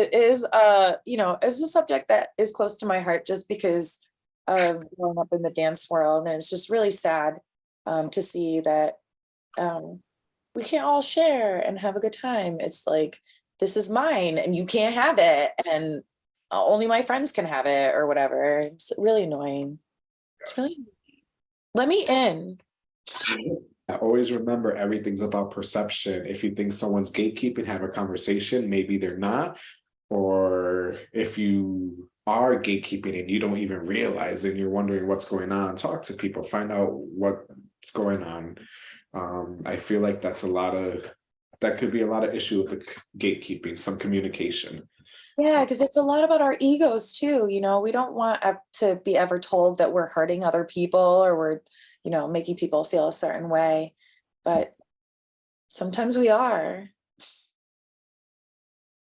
it is, uh, you know, it's a subject that is close to my heart just because of growing up in the dance world. And it's just really sad um, to see that um, we can't all share and have a good time. It's like, this is mine and you can't have it. And only my friends can have it or whatever. It's really annoying. It's really, let me in. I always remember everything's about perception. If you think someone's gatekeeping, have a conversation, maybe they're not. Or if you are gatekeeping and you don't even realize and you're wondering what's going on, talk to people, find out what's going on. Um, I feel like that's a lot of, that could be a lot of issue with the gatekeeping, some communication. Yeah, because it's a lot about our egos too, you know, we don't want to be ever told that we're hurting other people or we're, you know, making people feel a certain way. But sometimes we are.